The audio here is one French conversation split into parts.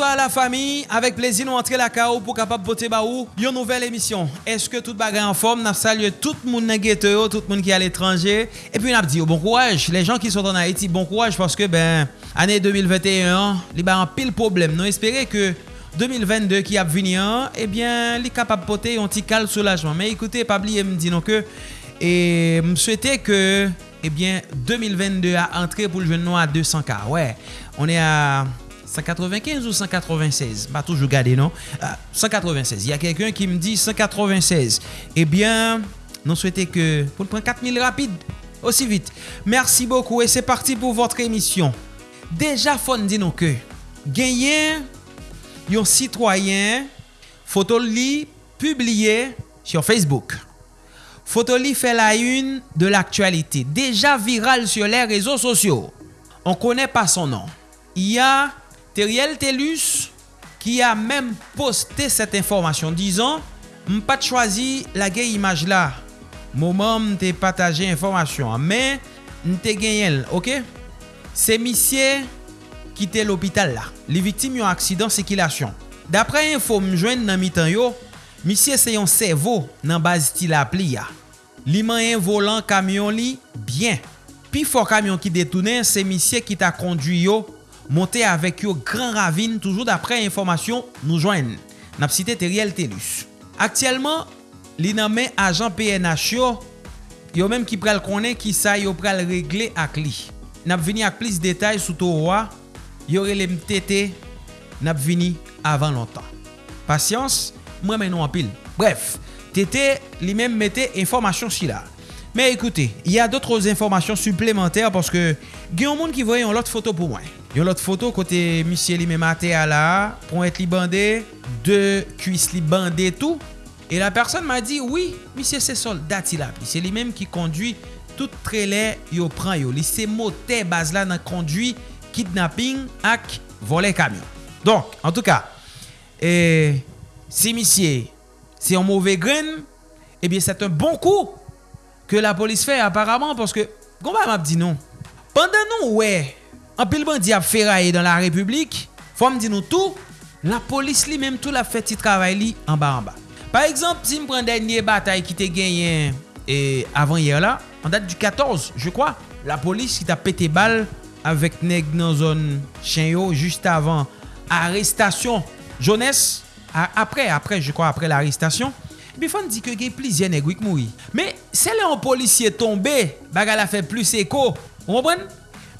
Bonsoir à la famille. Avec plaisir, nous entrer la KO pour capable voter baou. Une nouvelle émission. Est-ce que tout bagage en forme? Nous saluons tout le monde dans tout le monde qui est à l'étranger. Et puis, nous dit oh, bon courage. Les gens qui sont en Haïti, bon courage parce que, ben, année 2021, il y a un pile problème. Nous espérons que 2022 qui a venu, eh bien, il est capable de porter un petit calme soulagement. Mais écoutez, pas oublier, me dit non que, et me souhaiter que, eh bien, 2022 a entré pour le jeune noir à 200K. Ouais, on est à 195 ou 196? Ba toujou gade, non? 196. Y a kelken ki m di 196. Ebyen, non souwete ke pou l pren 4000 rapide. Osi vite. Mersi bokou. E se parti pou votre emisyon. Deja fon di nou ke. Genyen yon sitwayen fotoli publiye sur Facebook. Fotoli fe la yun de l'aktualite. Deja viral sur les rezo sosyo. On kone pa son nan. Y a Teriel Telus qui a même posté cette information disant pas de choisi la gay image là moment m'te partager information mais m'te gagné OK? C'est monsieur qui était l'hôpital là les victimes ont accident circulation d'après info m'joindre dans mi-temps yo monsieur c'est un cerveau dans base tilapli ya. Li un volant camion li bien. Puis fort camion qui détourné c'est monsieur qui t'a conduit yo monte avèk yo gran ravine toujou d'apre informasyon nou jwen. Nap site Teriel Telus. Aktyelman, li nanmen ajan PNH yo, yo menm ki pral konen ki sa yo pral regle ak li. Nap vini ak plis detay sou to wwa, yo relem tete, nap vini avan lontan. Pasyans, mwen menon apil. Bref, tete li menm mette informasyon si la. Men ekoute, y a dotre informasyon suplementèr porske gen yon moun ki voye yon lot foto pou mwen. Yon lot foto kote misye li me mate a la, pon et li bande, de kuis li bande tou. E la person ma di, oui, misye se soldat il ap. Se li menm ki kondwi tout trele yo pran yo. Li se mote baz la nan kondwi kidnapping ak vole kamyon. Donk, en tout ka, e, si misye se yon mouve gren, ebyen set un bon kou ke la polis fe aparamant. Porske, gomba map di nou, pandan nou wey, an pil bandi ap feraye dan la republik, fòm di nou tou, la polis li menm tou la fèti travay li an ba an ba. Par exemple, si m pren denye batay ki te genyen e, avan yer la, an dat du 14, je kwa, la polis ki ta pete bal avèk neg nan zon chen yo juste avan arrestasyon jones, apre, apre, je kwa, apre l'arrestasyon, bi fòm di ke gen plizye neg wik moui. Me, se le an polisye tombe, baga la fè plus eko, ou mwen?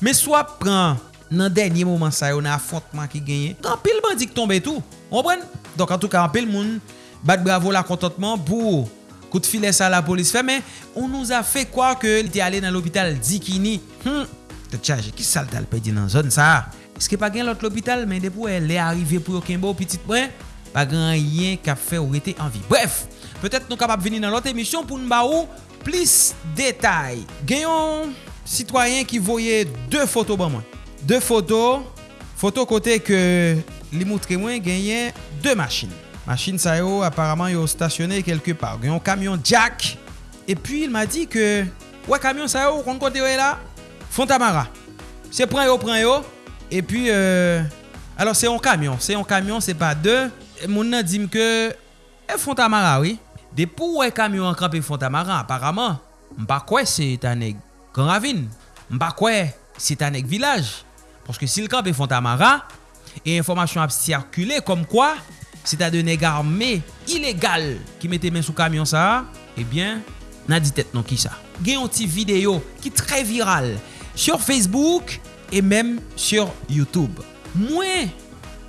Me swa pran nan denye mouman sa yo nan afontman ki genye. Kan pil bandik tombe tou. Ombren? Donk an tou ka an pil moun bat bravo la kontantman pou kout file sa la polis fe. Men, on nou a fe kwa ke li te ale nan l'opital Dikini. Hmm, te chaje ki sal dal pe di nan zon sa. Eske pa gen lot l'opital men depou e le arrive pou yo kenbo pitit mwen. Pa gen yen ka fe ou rete anvi. Bref, petet nou kapap veni nan lot emisyon pou nou ba ou plis detay. Genyon... citoyen ki voye 2 foto ban mwen. 2 foto, foto kote ke li moutre mwen genyen 2 machin. Machin sa yo aparamant yo stasyone kelke par. Genyon kamyon jack. E pi il ma di ke, wè kamyon sa yo kon kote yo e la, Fontamara. Se pran yo, pran yo. E pi, euh, alors se yon kamyon. Se yon kamyon, se pa 2. Moun nan dim ke, e Fontamara, oui. De pou wè kamyon an krape Fontamara, aparamant, mpa kwe se tanek. Gran ravine, mpa kwe, se tan ek vilaj. Porske sil kap e Fontamara, e informasyon ap sirkule kom kwa, se ta de neg arme ilegal ki mette men sou kamyon sa, ebyen, nan di tet non ki sa. Gen yon ti video ki tre viral sur Facebook e menm sur Youtube. Mwen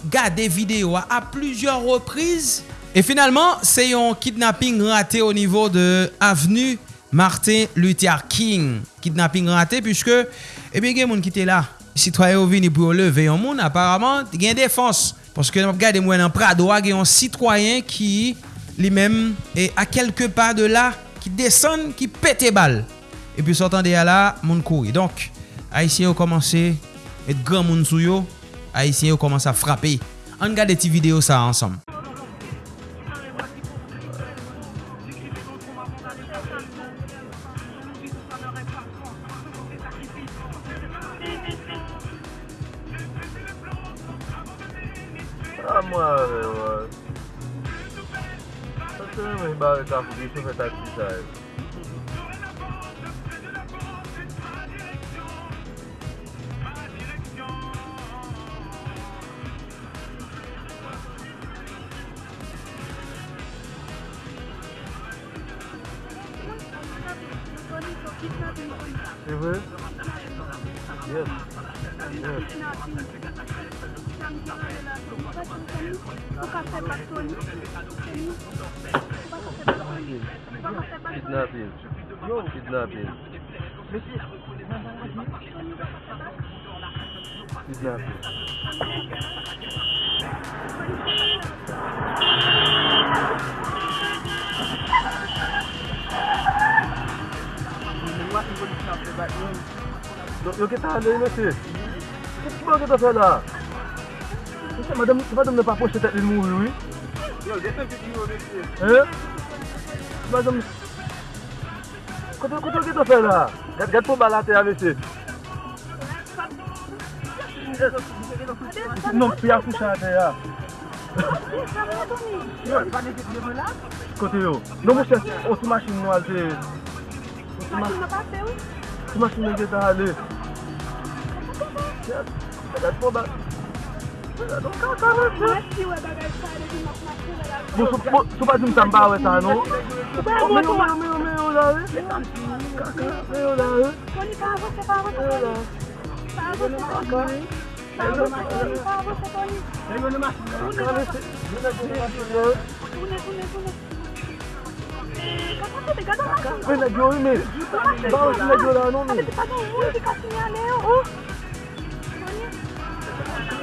gade video a a plusieurs reprise, e finalman se yon kidnapping rate o nivou de avenu Martin Luther King. Kidnapping rate Piske Ebyen eh gen moun ki te la Citoyen ou vini pou yo leve yon moun Aparaman gen defans Paske nan ap gade mwen an prado A gen yon citoyen ki Li men E a kelke pa de la Ki desen ki pete bal E pi sortan de ya la Moun kouri Donk Haitien yo komanse Et gran moun sou yo. Haitien yo komanse a frape An gade ti video sa ansam Yo ke ta ale, mese? Ket ki bon ke ta fe la? Mese, madame ne pa poche tet li mou, oui? Yo, dete ki ki yo, mese. He? Madame... Kote, Koto ke ta fe la? Gat pou balate ya, mese. Non, pi a foucha ate ya. Kote yo, non mwen chè, ou ti machin nou al te... Ou ti machin nou pa te ou? Ti machin nou ge ta ale. Sou pa di mtamba we sa nou? Ou O, me yo, me yo, me yo la we? Me yo la we? Me yo la gyo mese la we? Toune, toune, toune. Eh, kaka se de gada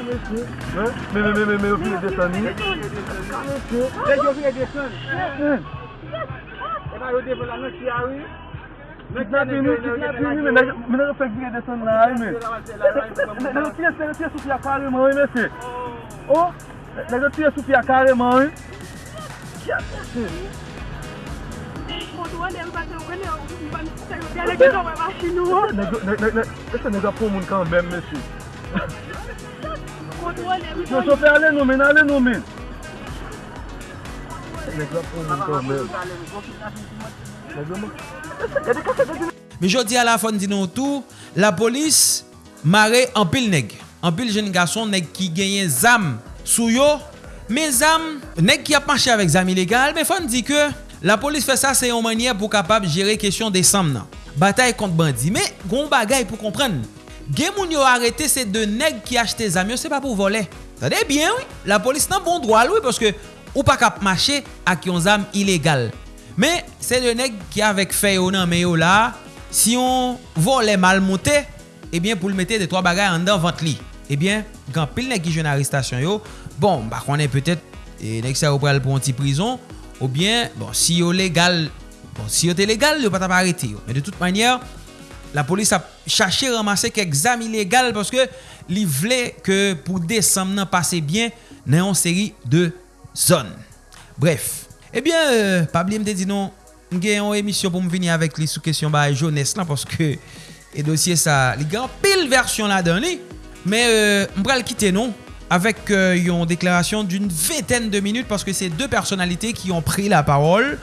Mè mè mè mè mè, ou file desani. Lè yo file desani. E ba yo devon la nou ki a wè. Kidnapi mi, kidnapi mi, mè nan yo fek file desani la wè mè. Lè yo tiye sou fia kareman wè mè se. O, lè yo tiye sou fia kareman wè. Kya mè se. Mè se nega pou moun kan bèm mè se. Mwen so fè ale nou men, ale nou men. Lèk la pou mwen problem. Me jodi a la fon di nou tou, la polis mare an pil neg. An pil jen gason neg ki genyen zam sou yo. Men zam, neg ki ap manche avèk zam ilegal, men fon di ke la polis fè sa se yon manye pou kapab jere kesyon de sam nan. Bataille kont bandi, men goun bagay pou komprenn. gen moun yo arete se de neg ki achete zam yo se pa pou vole. Tade bien, oui, la polis nan bon droal, oui, que ou pa kap mache ak yon zam ilegal. Men, se de neg ki avek feyo nan meyo la, si yon vole mal monte, ebyen eh pou l mette de 3 bagay an dan vant li. Ebyen, eh gan pil neg ki jen aristasyon yo, bon, bak wane petet, e eh, neg sa ou pral pou an ti prison, ou bien, bon, si yo legal, bon, si yo te legal, yo pa tap arete yo. Men de tout manyer, la polis ap chache ramase ke exam ilegal paske li vle ke pou desam nan pase bien nan yon seri de zon. Bref, ebyen, eh euh, pabli mte di nou, mgen yon emisyon pou m vini avek li sou kesyon ba jounes lan paske e dosye sa li gan pil versyon la dan li, me euh, m pral kite nou avek euh, yon deklarasyon d'une veten de minute paske se de personalite ki yon pri la parol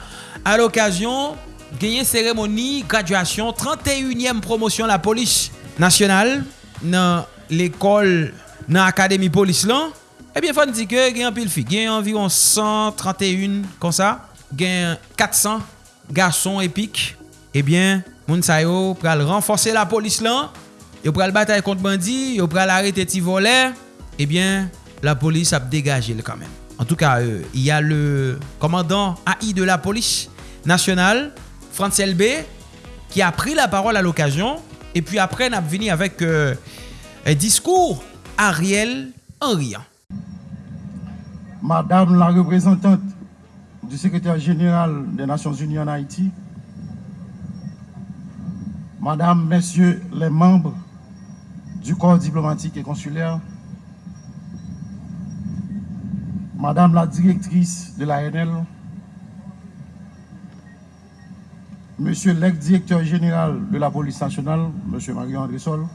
a l'okasyon geye seremoni, graduasyon, 31e promosyon la polis nasyonal nan l'ekol nan akademi polis lan, eh ebyen fan di ke gen apil fi, gen environ 131 kon sa, gen 400 gason epik, ebyen moun sa yo pral renforse la polis lan, yo pral batay kont bandi, yo pral arete ti vole, ebyen eh la polis ap degaje l kanmen. En tout ka, euh, y a le komandant AI de la polis nasyonal, Frantz LB, ki a pri la parol a l'okasyon, e pi apre nap vini avèk euh, diskour Ariel Henryan. Madame la représentante du secrétaire général des Nations Unies en Haïti, Madame, Messieurs les membres du corps diplomatique et consulaire, Madame la directrice de l'ANL, Monsieur l'ex-directeur général de la police nationale, Monsieur Mario-André Sol,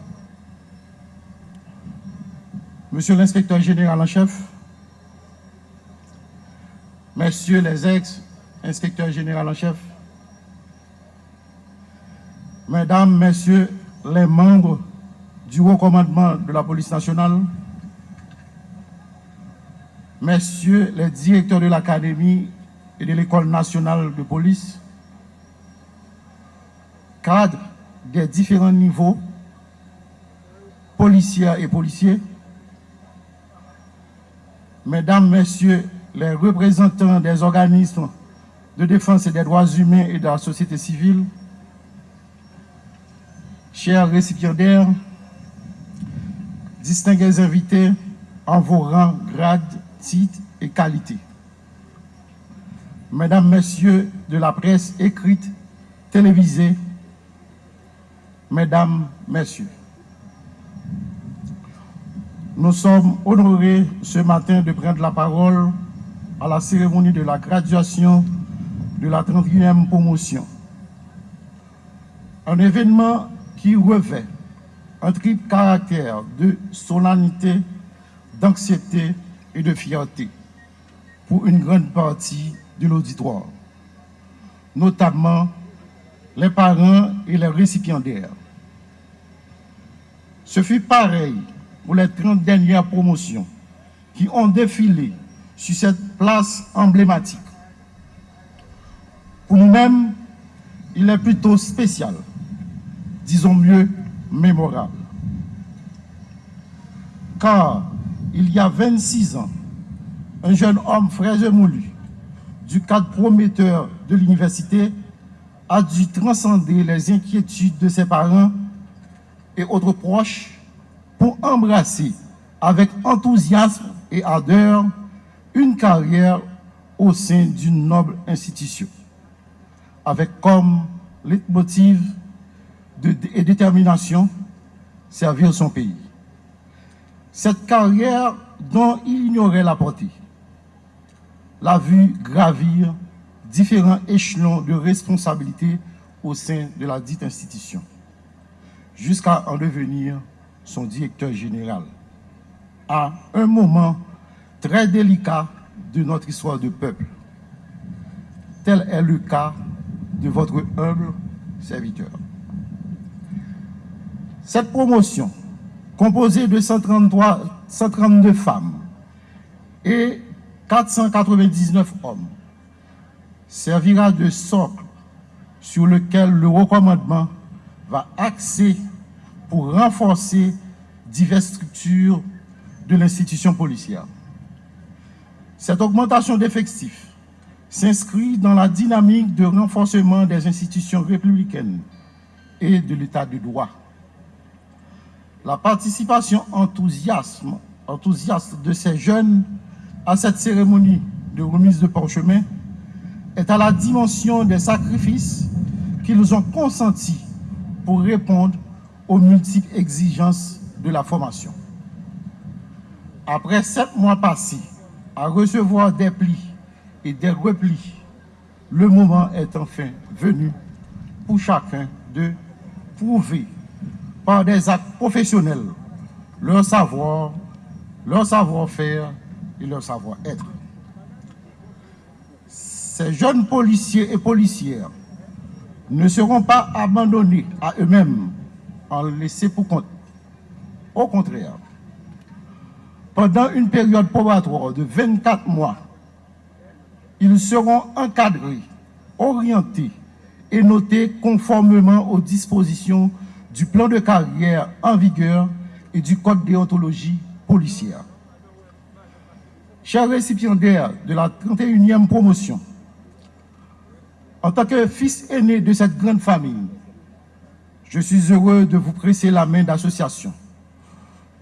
Monsieur l'inspecteur général en chef, messieurs les ex-inspecteurs généraux en chef, mesdames, messieurs les membres du haut commandement de la police nationale, messieurs les directeurs de l'académie et de l'école nationale de police, des différents niveaux, policiers et policiers, mesdames, messieurs les représentants des organismes de défense des droits humains et de la société civile, chers récipiendaires, distingués invités en vos rangs, grades, titres et qualités. Mesdames, Messieurs de la presse écrite, télévisée, Mesdames, Messieurs, nous sommes honorés ce matin de prendre la parole à la cérémonie de la graduation de la 31e promotion. Un événement qui revêt un triple caractère de solennité, d'anxiété et de fierté pour une grande partie de l'auditoire, notamment les parents et les récipiendaires. Ce fut pareil pour les 30 dernières promotions qui ont défilé sur cette place emblématique. Pour nous-mêmes, il est plutôt spécial, disons mieux mémorable. Car il y a 26 ans, un jeune homme frais moulu, du cadre prometteur de l'université, a dû transcender les inquiétudes de ses parents et autres proches pour embrasser avec enthousiasme et ardeur une carrière au sein d'une noble institution, avec comme leitmotiv de, et détermination servir son pays. Cette carrière dont il ignorait la portée, l'a vu gravir différents échelons de responsabilité au sein de la dite institution, jusqu'à en devenir son directeur général, à un moment très délicat de notre histoire de peuple. Tel est le cas de votre humble serviteur. Cette promotion, composée de 133, 132 femmes et 499 hommes, servira de socle sur lequel le recommandement va axer pour renforcer diverses structures de l'institution policière. Cette augmentation d'effectifs s'inscrit dans la dynamique de renforcement des institutions républicaines et de l'état de droit. La participation enthousiaste de ces jeunes à cette cérémonie de remise de parchemin est à la dimension des sacrifices qu'ils ont consentis pour répondre aux multiples exigences de la formation. Après sept mois passés à recevoir des plis et des replis, le moment est enfin venu pour chacun de prouver par des actes professionnels leur savoir, leur savoir-faire et leur savoir-être. Ces jeunes policiers et policières ne seront pas abandonnés à eux-mêmes en laissés pour compte. Au contraire, pendant une période probatoire de 24 mois, ils seront encadrés, orientés et notés conformément aux dispositions du plan de carrière en vigueur et du code déontologie policière. Chers récipiendaires de la 31e promotion, en tant que fils aîné de cette grande famille, je suis heureux de vous presser la main d'association,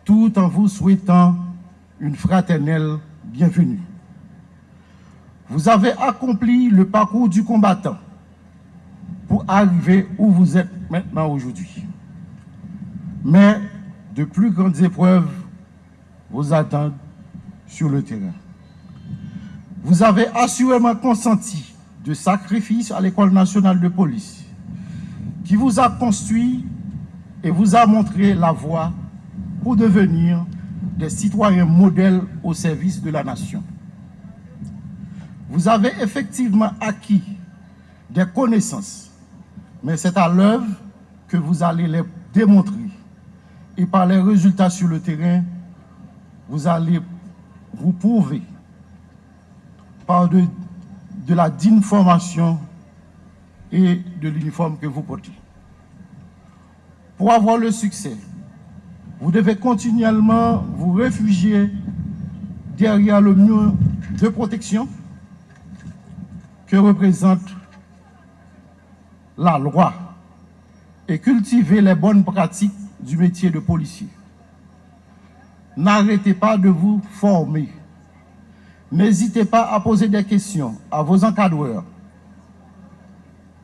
tout en vous souhaitant une fraternelle bienvenue. Vous avez accompli le parcours du combattant pour arriver où vous êtes maintenant aujourd'hui. Mais de plus grandes épreuves vous attendent sur le terrain. Vous avez assurément consenti de sacrifices à l'École nationale de police, qui vous a construit et vous a montré la voie pour devenir des citoyens modèles au service de la nation. vous avez effectivement acquis des connaissances, mais c'est à l'œuvre que vous allez les démontrer. Et par les résultats sur le terrain, vous allez vous prouver par de, de la digne formation et de l'uniforme que vous portez. Pour avoir le succès, vous devez continuellement vous réfugier derrière le mur de protection que représente la loi et cultiver les bonnes pratiques du métier de policier. N'arrêtez pas de vous former. N'hésitez pas à poser des questions à vos encadreurs,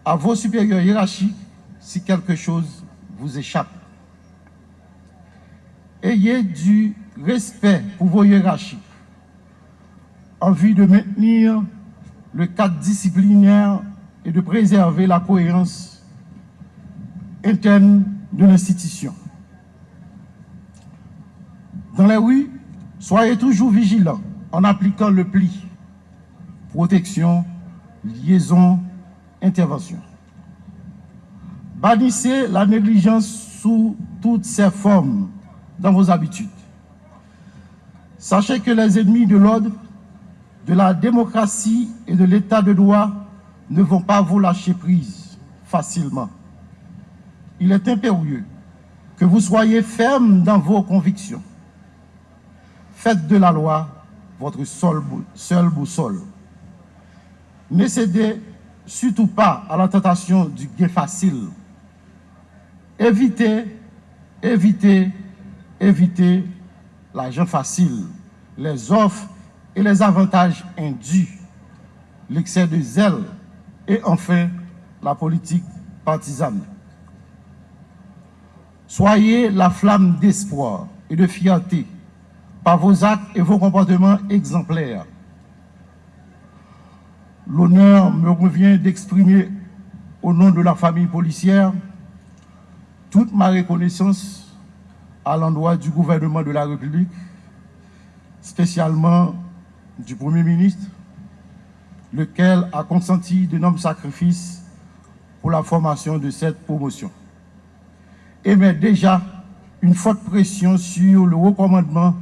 à vos supérieurs hiérarchiques si quelque chose vous échappe. Ayez du respect pour vos hiérarchies en vue de maintenir le cadre disciplinaire et de préserver la cohérence interne de l'institution. Dans les rues, soyez toujours vigilants en appliquant le pli. Protection, liaison, intervention. Bannissez la négligence sous toutes ses formes dans vos habitudes. Sachez que les ennemis de l'ordre, de la démocratie et de l'état de droit ne vont pas vous lâcher prise facilement. Il est impérieux que vous soyez ferme dans vos convictions. Faites de la loi votre seule, boussole. Ne cédez surtout pas à la tentation du gain facile. Évitez, évitez, évitez l'argent facile, les offres et les avantages indus, l'excès de zèle et enfin la politique partisane. Soyez la flamme d'espoir et de fierté par vos actes et vos comportements exemplaires. L'honneur me revient d'exprimer au nom de la famille policière toute ma reconnaissance à l'endroit du gouvernement de la République, spécialement du Premier ministre, lequel a consenti d'énormes sacrifices pour la formation de cette promotion. Et met déjà une forte pression sur le recommandement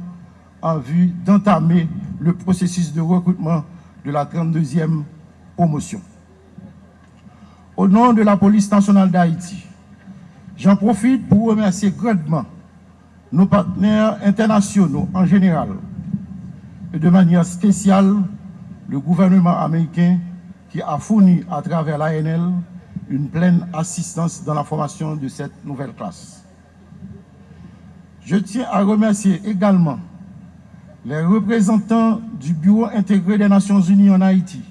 en vue d'entamer le processus de recrutement de la 32e promotion. Au nom de la police nationale d'Haïti, j'en profite pour remercier grandement nos partenaires internationaux en général et de manière spéciale le gouvernement américain qui a fourni à travers l'ANL une pleine assistance dans la formation de cette nouvelle classe. Je tiens à remercier également les représentants du Bureau intégré des Nations Unies en Haïti,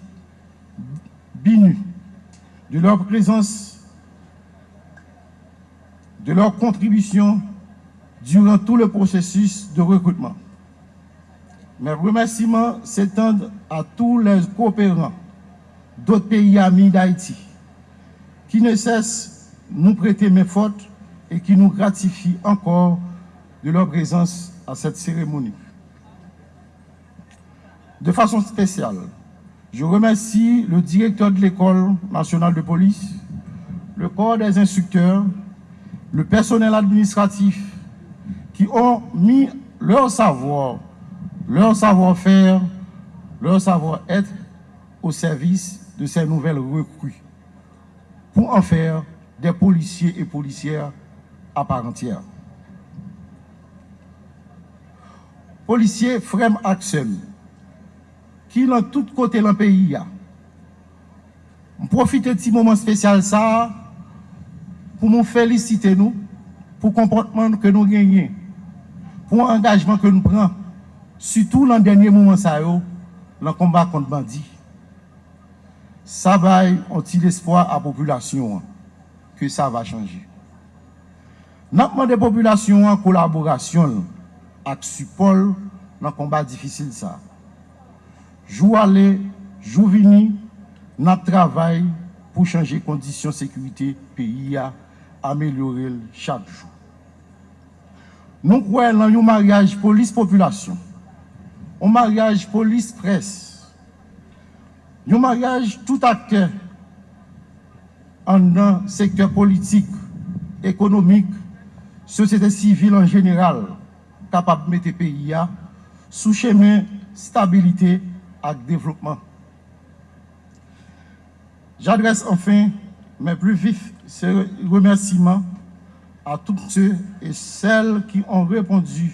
BINU, de leur présence, de leur contribution durant tout le processus de recrutement. Mes remerciements s'étendent à tous les coopérants d'autres pays amis d'Haïti qui ne cessent de nous prêter mes fautes et qui nous gratifient encore de leur présence à cette cérémonie. De façon spéciale, je remercie le directeur de l'École nationale de police, le corps des instructeurs, le personnel administratif qui ont mis leur savoir, leur savoir-faire, leur savoir-être au service de ces nouvelles recrues pour en faire des policiers et policières à part entière. Policier Frem Axel, qui dans tout côté dans le pays, on profite de ce moment spécial ça pou moun felisite nou pou komportman ke nou genyen, pou engajman ke nou pran, sütou lan denye mouman sa yo, lan komba kont bandi. Sa bay onti l'espoi a populasyon an, ke sa va chanje. Nakman de populasyon an, kolaborasyon ak supol lan komba difisil sa. Jou ale, jou vini, nan travay pou chanje kondisyon sekurite peyi ya amelyore chak jou. Nou kwen nan yon maryaj polis-populasyon, yon maryaj polis-pres, yon maryaj tout akte an nan sektor politik, ekonomik, sosyete sivil an general, kapap mette peyi ya sou chemen stabilite ak devlopman. J'adresse enfin mes plus vifs remerciements à tous ceux et celles qui ont répondu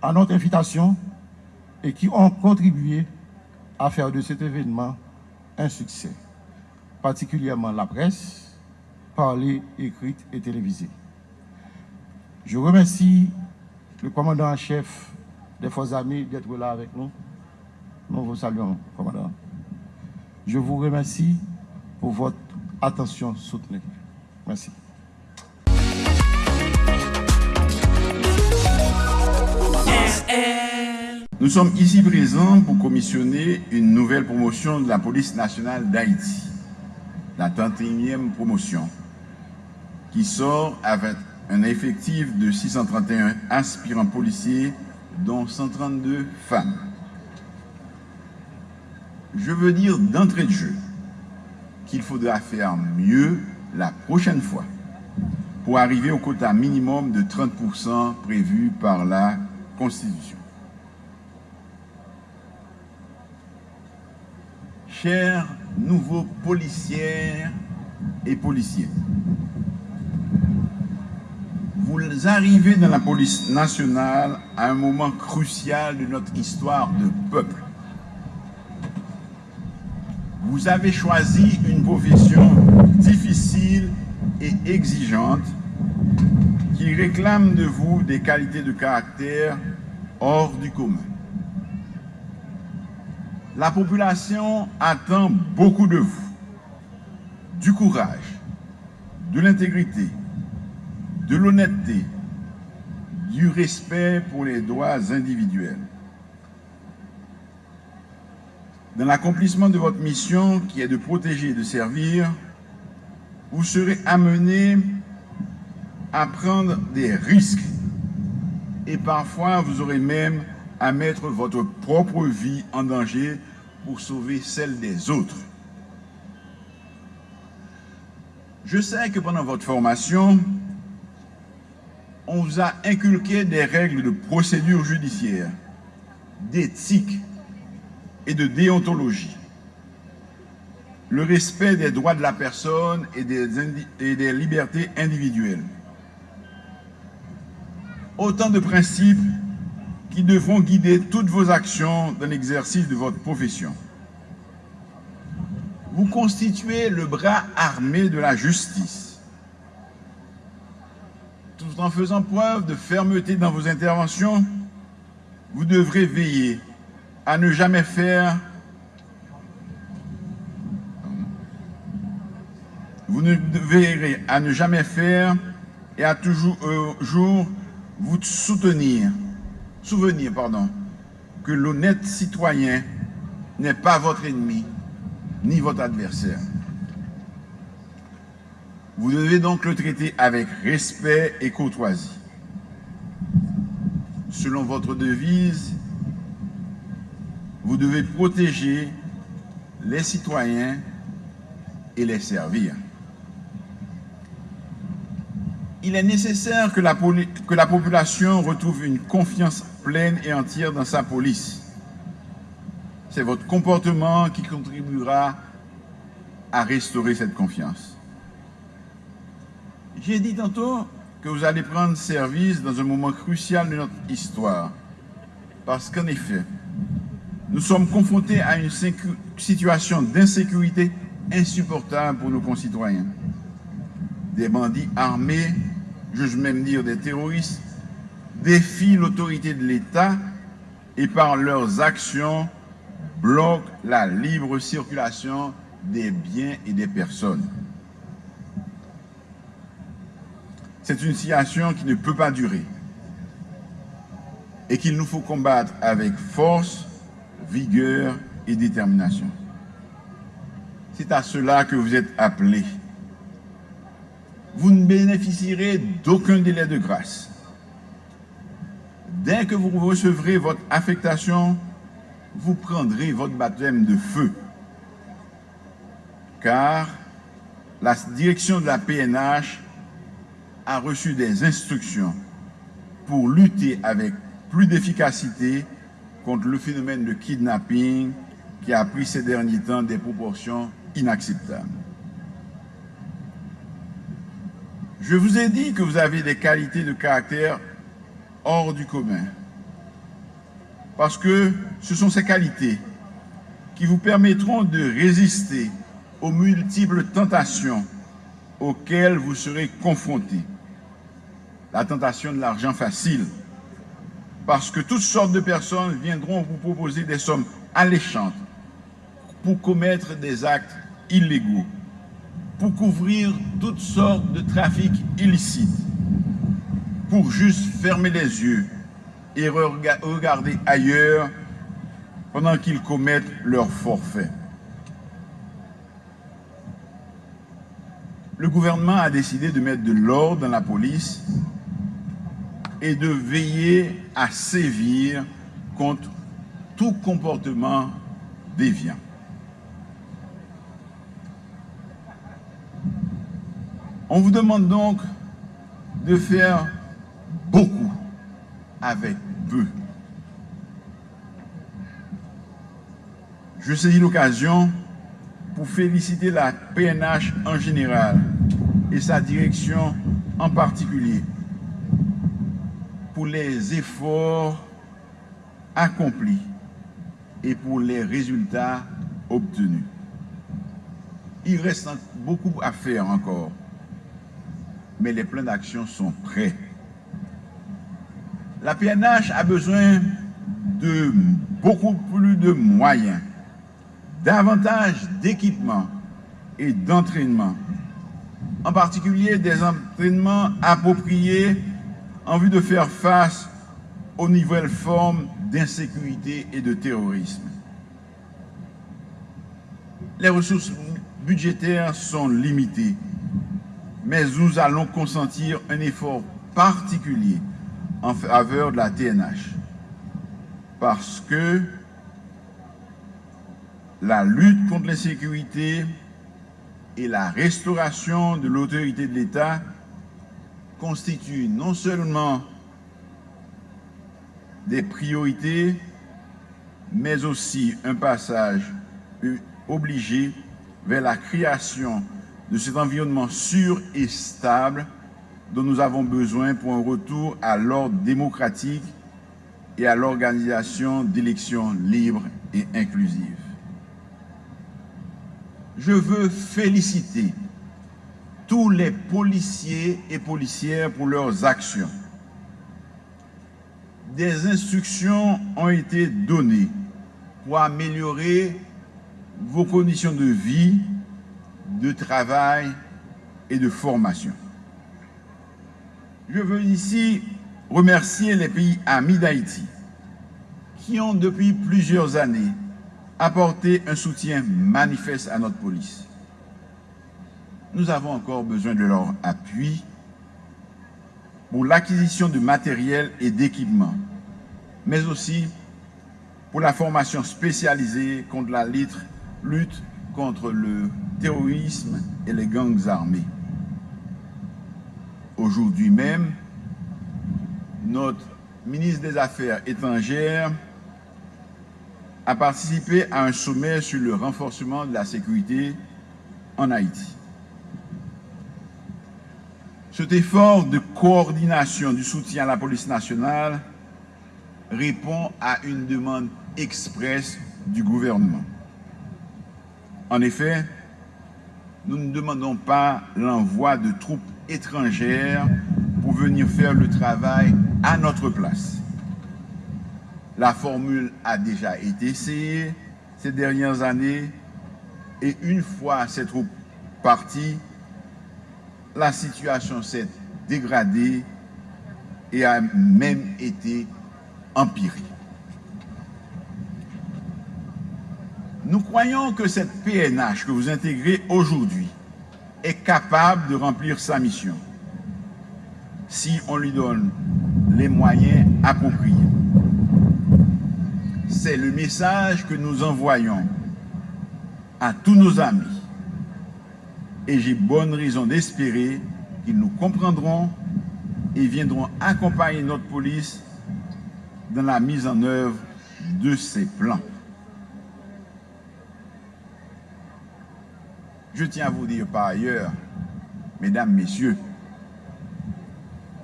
à notre invitation et qui ont contribué à faire de cet événement un succès, particulièrement la presse, parlée, écrite et télévisée. Je remercie le commandant en chef des Forces armées d'être là avec nous. Nous vous saluons, commandant. Je vous remercie pour votre attention soutenue. Merci. Nous sommes ici présents pour commissionner une nouvelle promotion de la police nationale d'Haïti, la 31e promotion, qui sort avec un effectif de 631 aspirants policiers, dont 132 femmes. Je veux dire d'entrée de jeu qu'il faudra faire mieux la prochaine fois pour arriver au quota minimum de 30% prévu par la Constitution. Chers nouveaux policières et policiers, vous arrivez dans la police nationale à un moment crucial de notre histoire de peuple. Vous avez choisi une profession difficile et exigeante qui réclame de vous des qualités de caractère hors du commun. La population attend beaucoup de vous, du courage, de l'intégrité, de l'honnêteté, du respect pour les droits individuels. Dans l'accomplissement de votre mission qui est de protéger et de servir, vous serez amené à prendre des risques et parfois vous aurez même à mettre votre propre vie en danger pour sauver celle des autres. Je sais que pendant votre formation, on vous a inculqué des règles de procédure judiciaire, d'éthique et de déontologie. Le respect des droits de la personne et des, libertés individuelles. Autant de principes qui devront guider toutes vos actions dans l'exercice de votre profession. Vous constituez le bras armé de la justice. Tout en faisant preuve de fermeté dans vos interventions, vous devrez veiller à ne jamais faire vous ne à ne jamais faire et à toujours euh, vous soutenir souvenir pardon, que l'honnête citoyen n'est pas votre ennemi ni votre adversaire. Vous devez donc le traiter avec respect et courtoisie. Selon votre devise, vous devez protéger les citoyens et les servir. Il est nécessaire que la, population retrouve une confiance pleine et entière dans sa police. C'est votre comportement qui contribuera à restaurer cette confiance. J'ai dit tantôt que vous allez prendre service dans un moment crucial de notre histoire. Parce qu'en effet, nous sommes confrontés à une situation d'insécurité insupportable pour nos concitoyens. Des bandits armés, je même dire des terroristes, défient l'autorité de l'État et par leurs actions bloquent la libre circulation des biens et des personnes. C'est une situation qui ne peut pas durer et qu'il nous faut combattre avec force, vigueur et détermination. C'est à cela que vous êtes appelés. Vous ne bénéficierez d'aucun délai de grâce Dès que vous recevrez votre affectation, vous prendrez votre baptême de feu car la direction de la PNH a reçu des instructions pour lutter avec plus d'efficacité contre le phénomène de kidnapping qui a pris ces derniers temps des proportions inacceptables. Je vous ai dit que vous avez des qualités de caractère hors du commun. Parce que ce sont ces qualités qui vous permettront de résister aux multiples tentations auxquelles vous serez confrontés. La tentation de l'argent facile, parce que toutes sortes de personnes viendront vous proposer des sommes alléchantes pour commettre des actes illégaux, pour couvrir toutes sortes de trafics illicites, pour juste fermer les yeux et regarder ailleurs pendant qu'ils commettent leur forfait. Le gouvernement a décidé de mettre de l'ordre dans la police et de veiller à sévir contre tout comportement déviant. On vous demande donc de faire beaucoup avec peu. Je saisis l'occasion pour féliciter la PNH en général et sa direction en particulier pour les efforts accomplis et pour les résultats obtenus. Il reste beaucoup à faire encore, mais les plans d'action sont prêts. La PNH a besoin de beaucoup plus de moyens, davantage d'équipements et d'entraînement, en particulier des entraînements appropriés en vue de faire face aux nouvelles formes d'insécurité et de terrorisme. Les ressources budgétaires sont limitées, mais nous allons consentir un effort particulier en faveur de la TNH. Parce que la lutte contre l'insécurité et la restauration de l'autorité de l'État constituent non seulement des priorités, mais aussi un passage obligé vers la création de cet environnement sûr et stable dont nous avons besoin pour un retour à l'ordre démocratique et à l'organisation d'élections libres et inclusives. Je veux féliciter tous les policiers et policières pour leurs actions. Des instructions ont été données pour améliorer vos conditions de vie, de travail et de formation. Je veux ici remercier les pays amis d'Haïti qui ont depuis plusieurs années apporté un soutien manifeste à notre police. Nous avons encore besoin de leur appui pour l'acquisition de matériel et d'équipements, mais aussi pour la formation spécialisée contre la lutte contre le terrorisme et les gangs armés. Aujourd'hui même, notre ministre des Affaires étrangères a participé à un sommet sur le renforcement de la sécurité en Haïti. Cet effort de coordination du soutien à la police nationale répond à une demande expresse du gouvernement. En effet, nous ne demandons pas l'envoi de troupes étrangères pour venir faire le travail à notre place. La formule a déjà été essayée ces dernières années et une fois ces troupes parties, la situation s'est dégradée et a même été empirée. Nous croyons que cette PNH que vous intégrez aujourd'hui est capable de remplir sa mission si on lui donne les moyens appropriés. C'est le message que nous envoyons à tous nos amis et j'ai bonne raison d'espérer qu'ils nous comprendront et viendront accompagner notre police dans la mise en œuvre de ces plans. Je tiens à vous dire par ailleurs, mesdames, messieurs,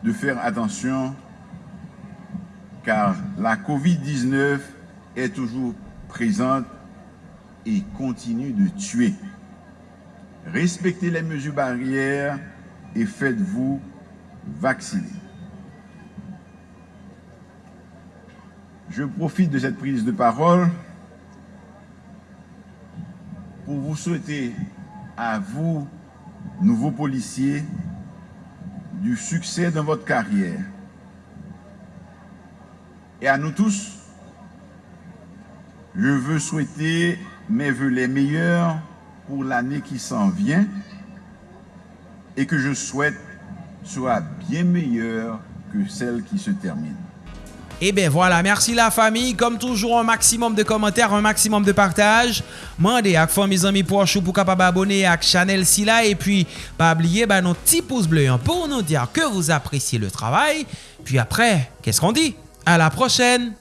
de faire attention car la COVID-19 est toujours présente et continue de tuer. Respectez les mesures barrières et faites-vous vacciner. Je profite de cette prise de parole pour vous souhaiter à vous, nouveaux policiers, du succès dans votre carrière. Et à nous tous, je veux souhaiter mes voeux les meilleurs pour l'année qui s'en vient et que je souhaite soit bien meilleure que celle qui se termine. Et bien voilà, merci la famille. Comme toujours, un maximum de commentaires, un maximum de partage. Mandez à mes amis pour pour capable abonner à Chanel Silla. Et puis, pas oublier bah, nos petits pouces bleus hein, pour nous dire que vous appréciez le travail. Puis après, qu'est-ce qu'on dit? À la prochaine!